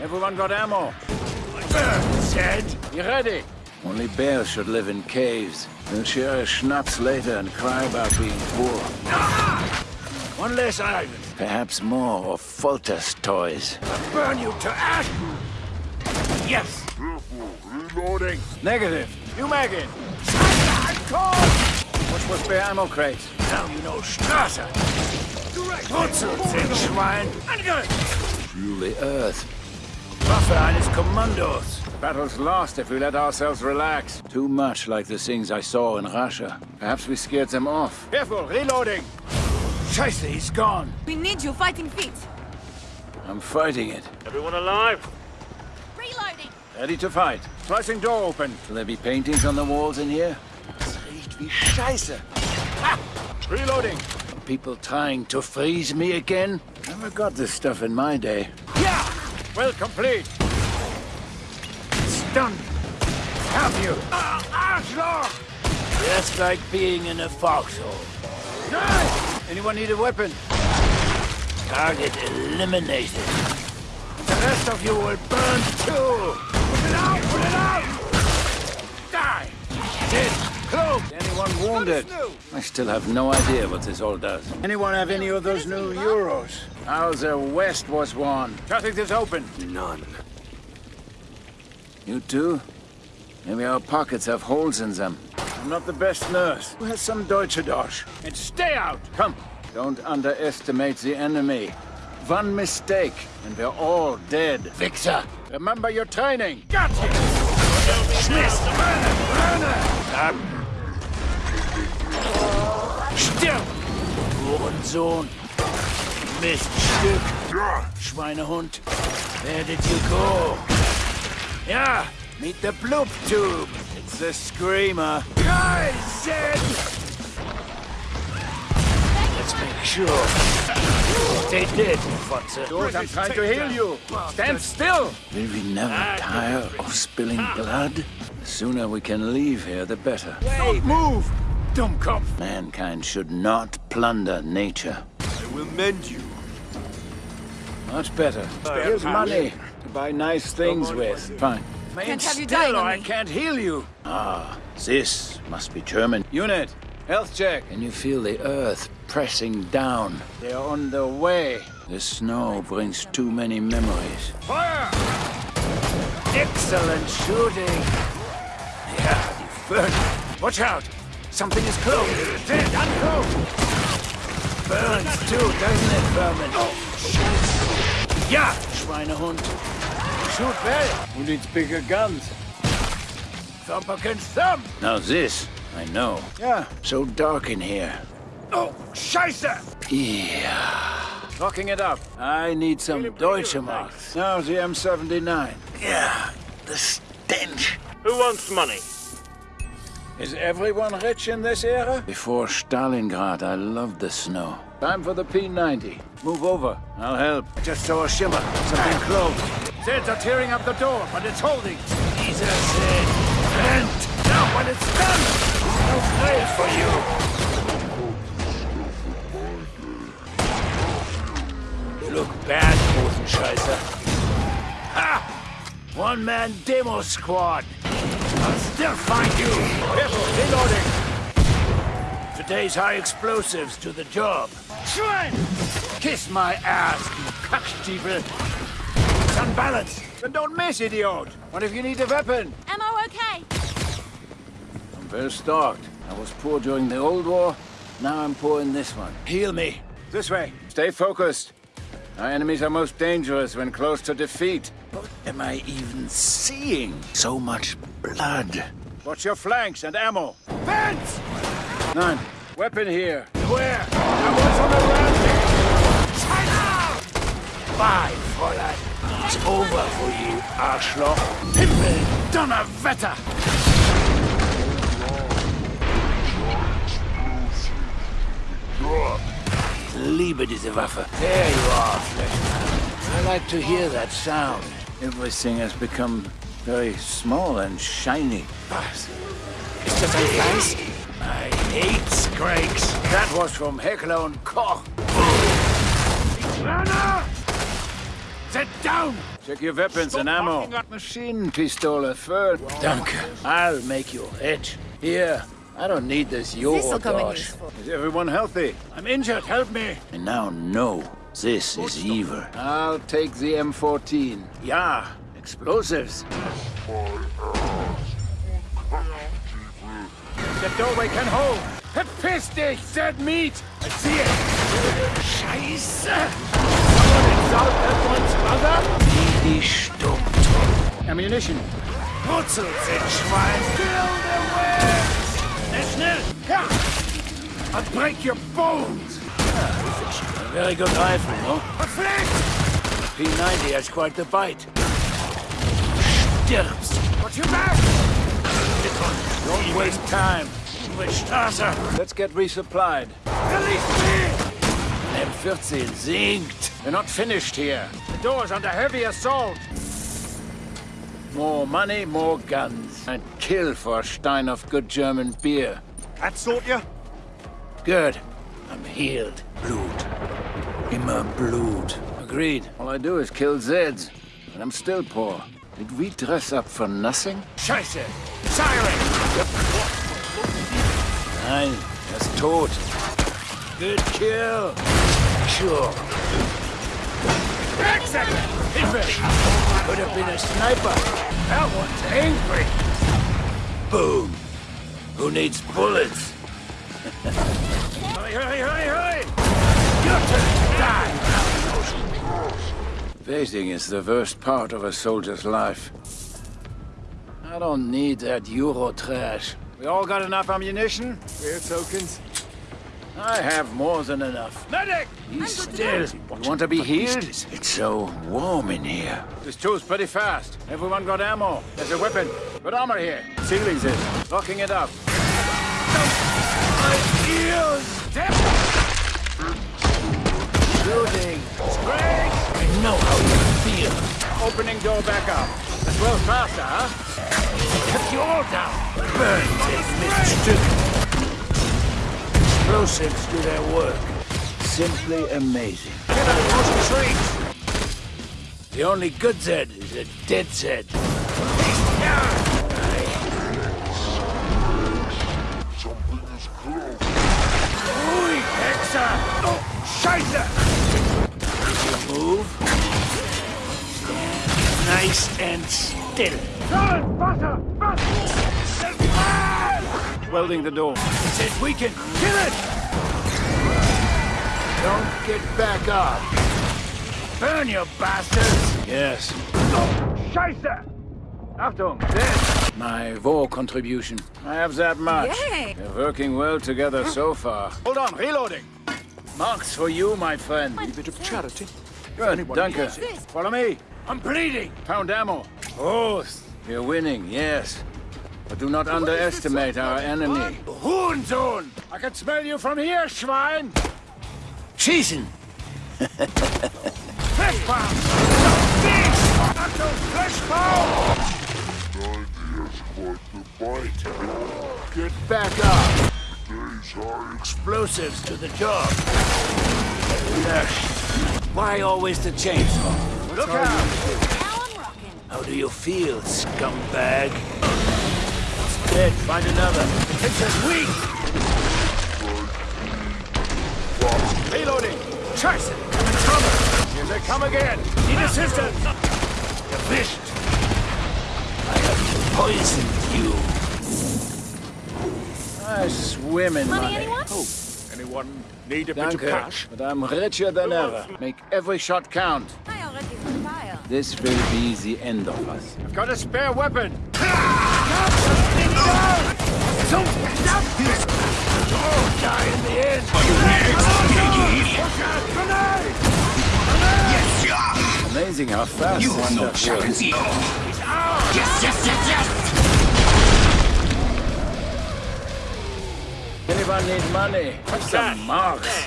Everyone got ammo? Said. You ready? Only bears should live in caves. They'll share a schnapps later and cry about being poor. One less iron. Perhaps more of Volter's toys. I'll Burn you to ash. Yes. Reloading. Negative. You Megan. I'm called. What's with the ammo crate? Now you know Strasse. Wurzel, Schwein. Angriff. Feel the earth. Waffe eines Kommandos. The battle's lost if we let ourselves relax. Too much like the things I saw in Russia. Perhaps we scared them off. Careful, reloading! Scheiße, he's gone. We need your fighting feet. I'm fighting it. Everyone alive? Reloading. Ready to fight. Slicing door open. Will there be paintings on the walls in here? Das riecht wie Scheiße. Ha! Reloading. People trying to freeze me again? Never got this stuff in my day. Yeah! Well, complete. Stunned. Have you? Ah, Arschloch! Just like being in a foxhole. Nice! Anyone need a weapon? Target eliminated. The rest of you will burn too! Put it out! Put it out! Die! Dead! Close! Anyone wounded? I still have no idea what this all does. Anyone have any of those new Euros? Hauser West was one. Cutting this open. None. You too? Maybe our pockets have holes in them. I'm not the best nurse. Who has some Deutsche Dosh? And stay out! Come! Don't underestimate the enemy. One mistake, and we're all dead. Wichser! Remember your training! Got you! Schmiss! Werner! Werner! Still! Hurensohn! Miststück! Schweinehund! Where did you go? Ja, meet the bloop tube! It's the Screamer. I said! Let's make sure. They did, Fotze. George, I'm trying to heal you. Stand still! Will we never Ah, tire of spilling blood? The sooner we can leave here, the better. Don't move! Dummkopf! Mankind should not plunder nature. I will mend you. Much better. Here's money to buy nice things with. Fine. Can't have you Still, dying or I can't heal you. Ah, this must be German. Unit, health check. Can you feel the earth pressing down? They're on their way. The snow brings too many memories. Fire! Excellent shooting. Yeah, you burn. Watch out! Something is close. Dead, unclose. Burns too, doesn't it, Vermin? Oh, ja, Schweinehund. Shoot well. Who needs bigger guns? Thump against thump. Now this, I know. Yeah, so dark in here. Oh, Scheiße! Yeah. Locking it up. I need some Deutsche Marks. Now the M79. Yeah, the stench. Who wants money? Is everyone rich in this era? Before Stalingrad, I loved the snow. Time for the P90. Move over. I'll help. I just saw a shimmer. Something close. Zeds are tearing up the door, but it's holding. Jesus said, vent. Now when it's done, no place for you. You look bad, Hosenscheißer. Ha! One-man demo squad. I'll still find you. Careful, reloading. Today's high explosives to the job. Schwein! Kiss my ass, you cockstiefel. It's unbalanced. Then don't miss, idiot. What if you need a weapon? Ammo okay? I'm very stocked. I was poor during the old war. Now I'm poor in this one. Heal me. This way. Stay focused. Our enemies are most dangerous when close to defeat. What am I even seeing? So much blood. Watch your flanks and ammo. Vents! None. Weapon here. Where? I was on a rampage. China! Bye, Fräulein. It's over for you, Arschloch. Himmel, Donnerwetter! Liebe diese Waffe. There you are, Fleshman. I like to hear that sound. Everything has become very small and shiny. Was? Ist das ein Fleiß? I hate Scrakes. That was from Heckler und Koch. Werner! Sit down! Check your weapons and ammo. Machine Maschinenpistole first. Danke. I'll make your rich. Here, I don't need this This'll come in Eurodosh. useful. Is everyone healthy? I'm injured. Help me. And now no, this is evil. I'll take the M14. Yeah, explosives. The doorway can hold. Verpiss dich, dead meat. I see it. Scheiße. Someone insult that one's mother? Die Stummton. Ammunition. Putzelt sind Schwein. Kill the witch. Schnell. Ja. I'll break your bones. A very good rifle, no? Verflixt. P90 has quite the bite. Stirbst. Got your back. Don't waste time. Straße. Let's get resupplied. Release me. M14 sinkt. We're not finished here. The door's under heavy assault. More money, more guns. And kill for a stein of good German beer. That sort you? Good. I'm healed. Blut. Immer Blut. Agreed. All I do is kill Zeds. And I'm still poor. Did we dress up for nothing? Scheiße. Siren. Nein, er ist tot. Good kill. Sure. Hilfe. Could have been a sniper. That one's angry. Boom. Who needs bullets? Hurry, hurry, hurry, hurry. Your turn. Die. Facing is the worst part of a soldier's life. I don't need that Euro trash. We all got enough ammunition? We're tokens. I have more than enough. Medic! Be still. You want to be healed? It's so warm in here. This two's pretty fast. Everyone got ammo. There's a weapon. Got armor here. Sealing's it. Locking it up. My ears! Step! Shooting. Spring! I know how you feel. Opening door back up. That's well faster, huh? Cut you all down. Burn take Mr. Explosives do their work. Simply amazing. Get out of those trees! The only good Zed is a dead Zed. Hexer! Oh, Scheiße! Move. Nice and still. Sollen, Wasser! Wasser! Welding the door. It's it. We can Kill it! don't get back up. Burn, you bastards! Yes. Oh, Scheiße! Achtung, dead! My war contribution. I have that much. Yay! We're working well together so far. Hold on, reloading. Marks for you, my friend. A Bit of charity. Good, danke. What's this? Follow me. I'm bleeding. Pound ammo. Both. you're winning, yes. But do not underestimate our enemy. Hurensohn! I can smell you from here, Schwein! Schießen! Fleshpound! Fish! Achtung, Fleshpound! Get back up! These are explosives to the job. Why always the chainsaw? Look out! Now I'm rocking. How do you feel, scumbag? Dead, find another. The picture's weak! Reloading! Scheiße! Coming cover! Here they come again! Need assistance! Erwischt! I have poisoned you. I swim in Money, money. anyone? Anyone need a bit of Danke, cash? but I'm richer than ever. Make every shot count. I already fire. This will be the end of us. I've got a spare weapon! Amazing how fast You this are no stuff works. champion. Yes, yes, yes, yes! Anyone need money? Have some marks.